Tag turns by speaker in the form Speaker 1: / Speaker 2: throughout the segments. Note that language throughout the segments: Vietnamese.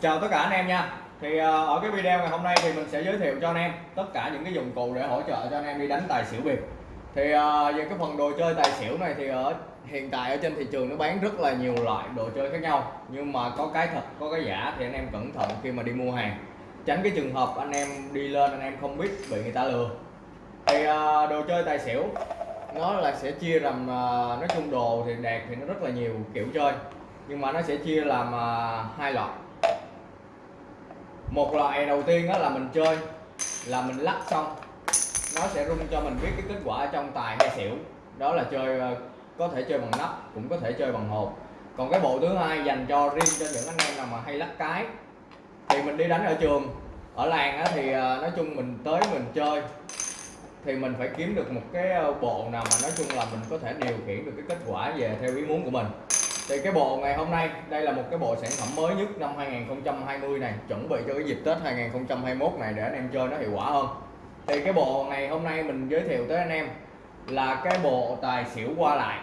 Speaker 1: chào tất cả anh em nha. Thì ờ, ở cái video ngày hôm nay thì mình sẽ giới thiệu cho anh em tất cả những cái dụng cụ để hỗ trợ cho anh em đi đánh tài xỉu bịp thì ờ, về cái phần đồ chơi tài xỉu này thì ở, hiện tại ở trên thị trường nó bán rất là nhiều loại đồ chơi khác nhau. Nhưng mà có cái thật, có cái giả thì anh em cẩn thận khi mà đi mua hàng. Tránh cái trường hợp anh em đi lên anh em không biết bị người ta lừa. Thì ờ, đồ chơi tài xỉu, nó là sẽ chia làm nói chung đồ thì đẹp thì nó rất là nhiều kiểu chơi. Nhưng mà nó sẽ chia làm hai loại một loại đầu tiên đó là mình chơi là mình lắc xong. Nó sẽ rung cho mình biết cái kết quả trong tài hay xỉu. Đó là chơi ờ, có thể chơi bằng nắp cũng có thể chơi bằng hộp. Còn cái bộ thứ hai dành cho riêng cho những anh em nào mà hay lắc cái. Thì mình đi đánh ở trường ở làng á, thì ờ, nói chung mình tới mình chơi. Thì mình phải kiếm được một cái ờ, bộ nào mà nói chung là mình có thể điều khiển được cái kết quả về theo ý muốn của mình thì cái bộ ngày hôm nay đây là một cái bộ sản phẩm mới nhất năm 2020 này chuẩn bị cho cái dịp Tết 2021 này để anh em chơi nó hiệu quả hơn. Thì cái bộ ngày hôm nay mình giới thiệu tới anh em là cái bộ tài xỉu qua lại.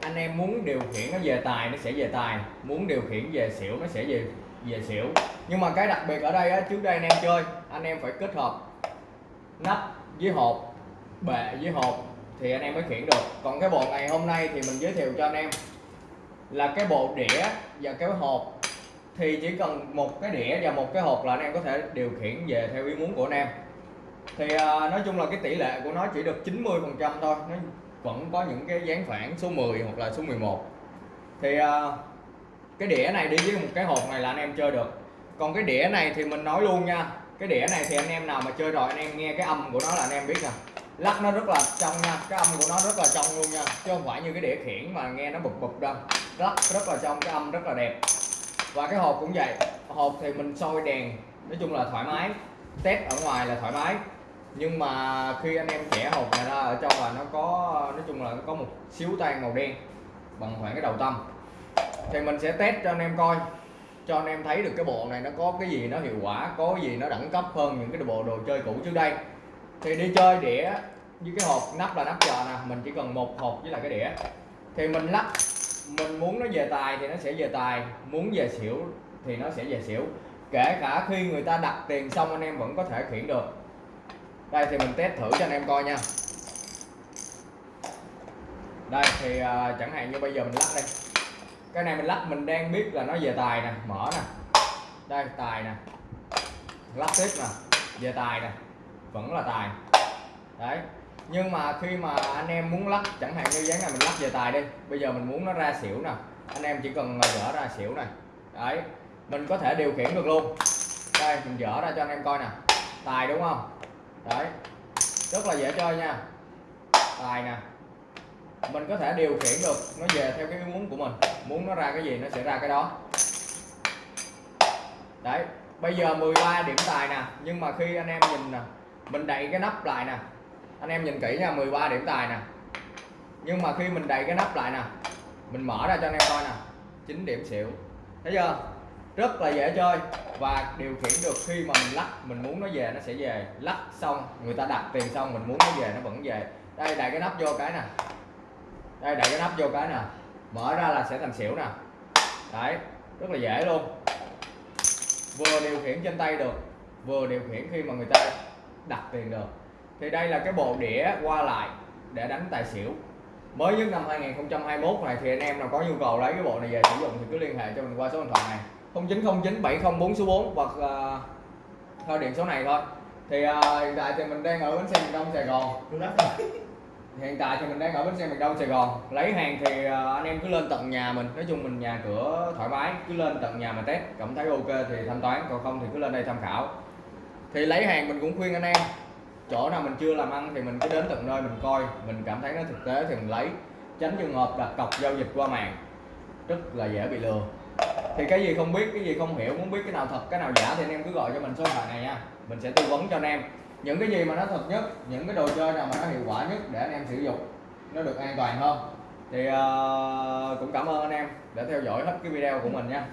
Speaker 1: Anh em muốn điều khiển nó về tài nó sẽ về tài muốn điều khiển về xỉu nó sẽ về về xỉu. Nhưng mà cái đặc biệt ở đây á, trước đây anh em chơi anh em phải kết hợp nắp với hộp bệ với hộp thì anh em mới khiển được. Còn cái bộ ngày hôm nay thì mình giới thiệu cho anh em là cái bộ đĩa và cái hộp. Thì chỉ cần một cái đĩa và một cái hộp là anh em có thể điều khiển về theo ý muốn của anh em. Thì à, nói chung là cái tỷ lệ của nó chỉ được 90 phần trăm thôi nó vẫn có những cái dáng phản số 10 hoặc là số 11 thì à, cái đĩa này đi với một cái hộp này là anh em chơi được. Còn cái đĩa này thì mình nói luôn nha cái đĩa này thì anh em nào mà chơi rồi anh em nghe cái âm của nó là anh em biết nè lắc nó rất là trong nha, cái âm của nó rất là trong luôn nha, chứ không phải như cái đĩa khiển mà nghe nó bụp bụp đâu. Lắc rất là trong, cái âm rất là đẹp. Và cái hộp cũng vậy, hộp thì mình soi đèn, nói chung là thoải mái. Test ở ngoài là thoải mái. Nhưng mà khi anh em vẽ hộp này ra, ở trong là nó có, nói chung là nó có một xíu tan màu đen bằng khoảng cái đầu tâm thì mình sẽ test cho anh em coi, cho anh em thấy được cái bộ này nó có cái gì nó hiệu quả, có cái gì nó đẳng cấp hơn những cái bộ đồ chơi cũ trước đây thì đi chơi đĩa như cái hộp nắp là nắp chờ nè mình chỉ cần một hộp với lại cái đĩa. Thì mình lắp mình muốn nó về tài thì nó sẽ về tài muốn về xỉu thì nó sẽ về xỉu. Kể cả khi người ta đặt tiền xong anh em vẫn có thể khiển được. Đây thì mình test thử cho anh em coi nha. Đây thì uh, chẳng hạn như bây giờ mình lắc đây. Cái này mình lắc mình đang biết là nó về tài nè mở nè. Đây tài nè. Lắc tiếp nè về tài nè vẫn là tài. Đấy, nhưng mà khi mà anh em muốn lắc, chẳng hạn như dáng này mình lắc về tài đi, bây giờ mình muốn nó ra xỉu nè, anh em chỉ cần dở ra xỉu này đấy, mình có thể điều khiển được luôn. Đây, mình dở ra cho anh em coi nè. Tài đúng không? Đấy, rất là dễ chơi nha. Tài nè. Mình có thể điều khiển được, nó về theo cái muốn của mình. Muốn nó ra cái gì, nó sẽ ra cái đó. Đấy, bây giờ 13 điểm tài nè, nhưng mà khi anh em nhìn nè mình đậy cái nắp lại nè. Anh em nhìn kỹ nha 13 điểm tài nè. Nhưng mà khi mình đậy cái nắp lại nè, mình mở ra cho anh em coi nè. 9 điểm xỉu. Thấy chưa? Rất là dễ chơi. Và điều khiển được khi mà mình lắc, mình muốn nó về, nó sẽ về. Lắc xong, người ta đặt tiền xong, mình muốn nó về, nó vẫn về. Đây, đậy cái nắp vô cái nè. Đây, đậy cái nắp vô cái nè. Mở ra là sẽ thành xỉu nè. Đấy, rất là dễ luôn. Vừa điều khiển trên tay được, vừa điều khiển khi mà người ta đặt tiền được. Thì đây là cái bộ đĩa qua lại để đánh tài xỉu. Mới nhất năm 2021 này thì anh em nào có nhu cầu lấy cái bộ này về sử dụng thì cứ liên hệ cho mình qua số điện thoại này. 0909 704 số 4 hoặc uh, theo điện số này thôi. Thì uh, hiện tại thì mình đang ở bến xe miền Đông Sài Gòn. Hiện tại thì mình đang ở bến xe miền Đông Sài Gòn. Lấy hàng thì uh, anh em cứ lên tận nhà mình. Nói chung mình nhà cửa thoải mái cứ lên tận nhà mà test. Cảm thấy ok thì thanh toán còn không thì cứ lên đây tham khảo thì lấy hàng mình cũng khuyên anh em. Chỗ nào mình chưa làm ăn thì mình cứ đến tận nơi mình coi. Mình cảm thấy nó thực tế thì mình lấy. Tránh trường hợp đặt cọc giao dịch qua mạng. Rất là dễ bị lừa. Thì cái gì không biết cái gì không hiểu muốn biết cái nào thật cái nào giả thì anh em cứ gọi cho mình số điện thoại này nha. Mình sẽ tư vấn cho anh em. Những cái gì mà nó thật nhất những cái đồ chơi nào mà nó hiệu quả nhất để anh em sử dụng nó được an toàn hơn. Thì uh, cũng cảm ơn anh em đã theo dõi hết cái video của mình nha.